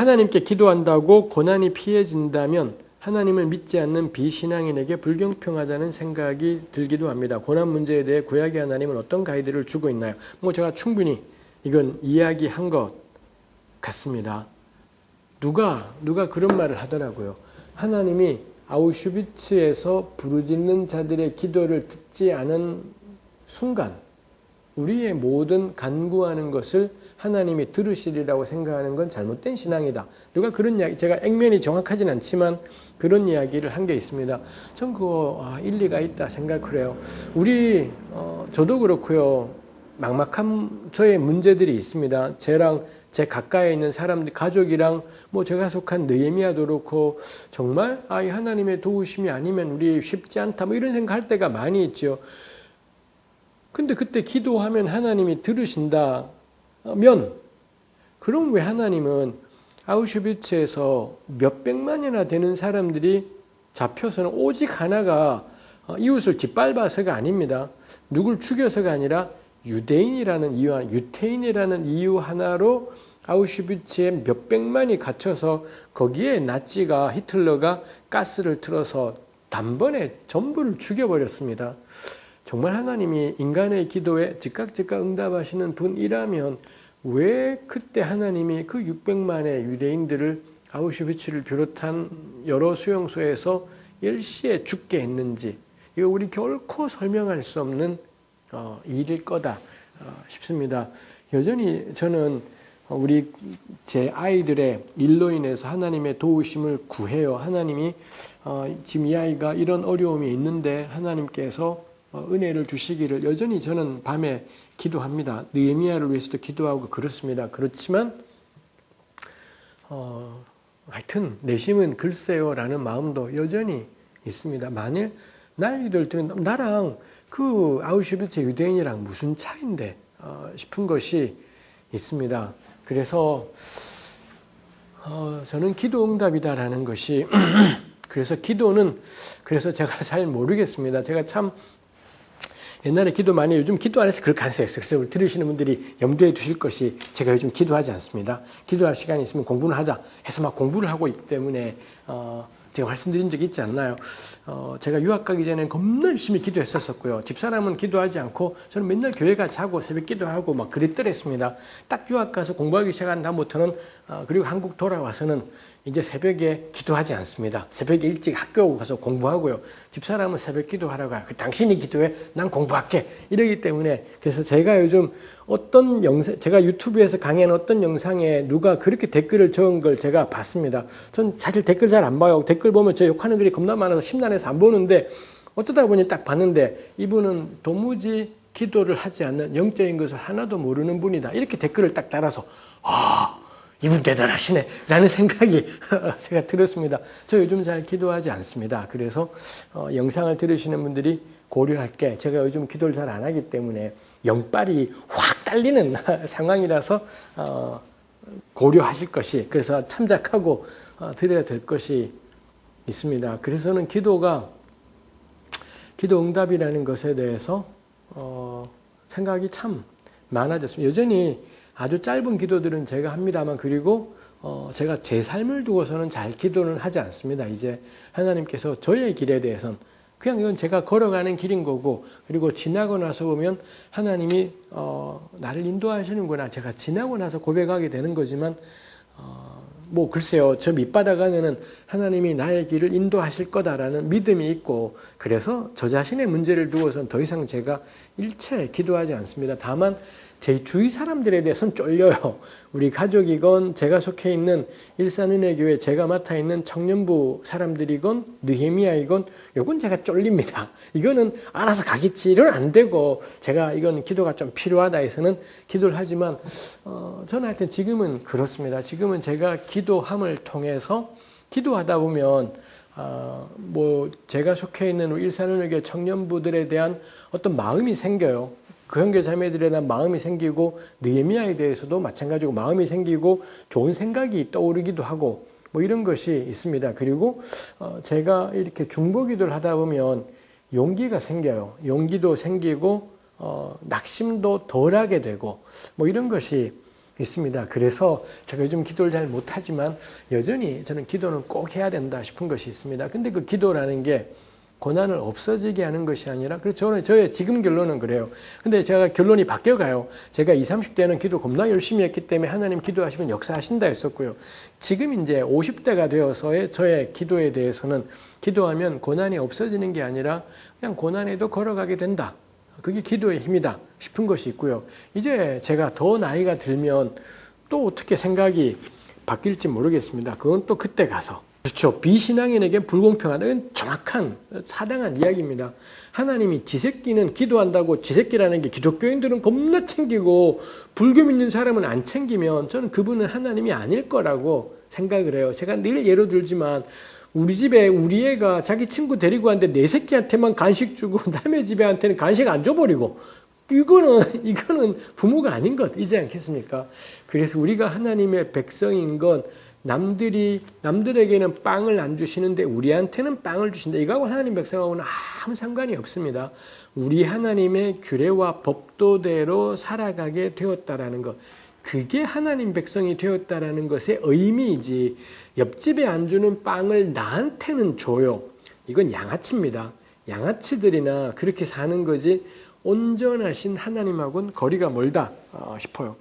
하나님께 기도한다고 고난이 피해진다면 하나님을 믿지 않는 비신앙인에게 불경평하다는 생각이 들기도 합니다. 고난 문제에 대해 구약의 하나님은 어떤 가이드를 주고 있나요? 뭐 제가 충분히 이건 이야기한 것 같습니다. 누가 누가 그런 말을 하더라고요. 하나님이 아우슈비츠에서 부르짖는 자들의 기도를 듣지 않은 순간 우리의 모든 간구하는 것을 하나님이 들으시리라고 생각하는 건 잘못된 신앙이다. 누가 그런 이야기, 제가 액면이 정확하진 않지만 그런 이야기를 한 게 있습니다. 전 그거 아, 일리가 있다 생각을 해요. 우리 어, 저도 그렇고요. 막막한 저의 문제들이 있습니다. 쟤랑 제 가까이에 있는 사람들, 가족이랑 뭐 제가 속한 느헤미야도 그렇고 정말 아, 이 하나님의 도우심이 아니면 우리 쉽지 않다 뭐 이런 생각할 때가 많이 있죠. 근데 그때 기도하면 하나님이 들으신다면 그럼 왜 하나님은 아우슈비츠에서 몇 백만이나 되는 사람들이 잡혀서는 오직 하나가 어, 이웃을 짓밟아서가 아닙니다. 누굴 죽여서가 아니라 유대인이라는 이유, 유태인이라는 이유 하나로 아우슈비츠에 몇 백만이 갇혀서 거기에 나치가 히틀러가 가스를 틀어서 단번에 전부를 죽여버렸습니다. 정말 하나님이 인간의 기도에 즉각 즉각 응답하시는 분이라면 왜 그때 하나님이 그 600만의 유대인들을 아우슈비츠를 비롯한 여러 수용소에서 일시에 죽게 했는지 이거 우리 결코 설명할 수 없는 어, 일일 거다 어, 싶습니다. 여전히 저는 우리 제 아이들의 일로 인해서 하나님의 도우심을 구해요. 하나님이 어, 지금 이 아이가 이런 어려움이 있는데 하나님께서 은혜를 주시기를 여전히 저는 밤에 기도합니다. 느헤미야를 위해서도 기도하고 그렇습니다. 그렇지만 어, 하여튼 내심은 글쎄요라는 마음도 여전히 있습니다. 만일 나이들 들은 나랑 그 아우슈비츠 유대인이랑 무슨 차인데 어, 싶은 것이 있습니다. 그래서 어, 저는 기도 응답이다라는 것이 그래서 기도는 그래서 제가 잘 모르겠습니다. 제가 참 옛날에 기도 많이 요즘 기도 안 해서 그렇게 안 했어요. 그래서 들으시는 분들이 염두에 두실 것이 제가 요즘 기도하지 않습니다. 기도할 시간이 있으면 공부는 하자 해서 막 공부를 하고 있기 때문에 어, 제가 말씀드린 적이 있지 않나요? 어, 제가 유학 가기 전에 겁나 열심히 기도했었었고요. 집사람은 기도하지 않고 저는 맨날 교회 가 자고 새벽 기도하고 막 그랬더랬습니다. 딱 유학 가서 공부하기 시작한 다음부터는 어, 그리고 한국 돌아와서는 이제 새벽에 기도하지 않습니다. 새벽에 일찍 학교 가서 공부하고요. 집사람은 새벽 기도하라고 해요. 당신이 기도해, 난 공부할게. 이러기 때문에 그래서 제가 요즘 어떤 영상, 제가 유튜브에서 강의한 어떤 영상에 누가 그렇게 댓글을 적은 걸 제가 봤습니다. 전 사실 댓글 잘 안 봐요. 댓글 보면 저 욕하는 글이 겁나 많아서 심란해서 안 보는데 어쩌다 보니 딱 봤는데 이분은 도무지 기도를 하지 않는 영적인 것을 하나도 모르는 분이다. 이렇게 댓글을 딱 달아서 아 이분 대단하시네 라는 생각이 제가 들었습니다. 저 요즘 잘 기도하지 않습니다. 그래서 어, 영상을 들으시는 분들이 고려할 게 제가 요즘 기도를 잘 안 하기 때문에 영빨이 확 딸리는 상황이라서 어, 고려하실 것이 그래서 참작하고 어, 드려야 될 것이 있습니다. 그래서는 기도가 기도 응답이라는 것에 대해서 어, 생각이 참 많아졌습니다. 여전히 아주 짧은 기도들은 제가 합니다만 그리고 어 제가 제 삶을 두고서는 잘 기도는 하지 않습니다. 이제 하나님께서 저의 길에 대해서는 그냥 이건 제가 걸어가는 길인 거고 그리고 지나고 나서 보면 하나님이 어 나를 인도하시는구나 제가 지나고 나서 고백하게 되는 거지만 어 뭐 글쎄요 저 밑바닥 안에는 하나님이 나의 길을 인도하실 거다라는 믿음이 있고 그래서 저 자신의 문제를 두고서는 더 이상 제가 일체 기도하지 않습니다. 다만 제 주위 사람들에 대해서는 쫄려요. 우리 가족이건 제가 속해 있는 일산은혜교회 제가 맡아 있는 청년부 사람들이건 느헤미야이건 요건 제가 쫄립니다. 이거는 알아서 가겠지 이건 안 되고 제가 이건 기도가 좀 필요하다 해서는 기도를 하지만 어, 저는 하여튼 지금은 그렇습니다. 지금은 제가 기도함을 통해서 기도하다 보면 어, 뭐 제가 속해 있는 일산은혜교 청년부들에 대한 어떤 마음이 생겨요. 그 형제 자매들에 대한 마음이 생기고 느헤미야에 대해서도 마찬가지고 마음이 생기고 좋은 생각이 떠오르기도 하고 뭐 이런 것이 있습니다. 그리고 어 제가 이렇게 중보기도를 하다 보면 용기가 생겨요. 용기도 생기고 어 낙심도 덜하게 되고 뭐 이런 것이 있습니다. 그래서 제가 요즘 기도를 잘 못하지만 여전히 저는 기도는 꼭 해야 된다 싶은 것이 있습니다. 근데 그 기도라는 게 고난을 없어지게 하는 것이 아니라 그래서 저는 저의 지금 결론은 그래요. 근데 제가 결론이 바뀌어 가요. 제가 20, 30대는 기도 겁나 열심히 했기 때문에 하나님 기도하시면 역사하신다 했었고요. 지금 이제 50대가 되어서의 저의 기도에 대해서는 기도하면 고난이 없어지는 게 아니라 그냥 고난에도 걸어가게 된다. 그게 기도의 힘이다 싶은 것이 있고요. 이제 제가 더 나이가 들면 또 어떻게 생각이 바뀔지 모르겠습니다. 그건 또 그때 가서. 그렇죠. 비신앙인에게 불공평하다. 는 정확한 사당한 이야기입니다. 하나님이 지새끼는 기도한다고 지새끼라는 게 기독교인들은 겁나 챙기고 불교 믿는 사람은 안 챙기면 저는 그분은 하나님이 아닐 거라고 생각을 해요. 제가 늘 예로 들지만 우리 집에 우리 애가 자기 친구 데리고 왔는데 내 새끼한테만 간식 주고 남의 집에한테는 간식 안 줘버리고 이거는 이거는 부모가 아닌 것 이지 않겠습니까? 그래서 우리가 하나님의 백성인 건 남들이 남들에게는 빵을 안 주시는데 우리한테는 빵을 주신다. 이거하고 하나님 백성하고는 아무 상관이 없습니다. 우리 하나님의 규례와 법도대로 살아가게 되었다라는 것. 그게 하나님 백성이 되었다라는 것의 의미이지 옆집에 안 주는 빵을 나한테는 줘요. 이건 양아치입니다. 양아치들이나 그렇게 사는 거지 온전하신 하나님하고는 거리가 멀다 어, 싶어요.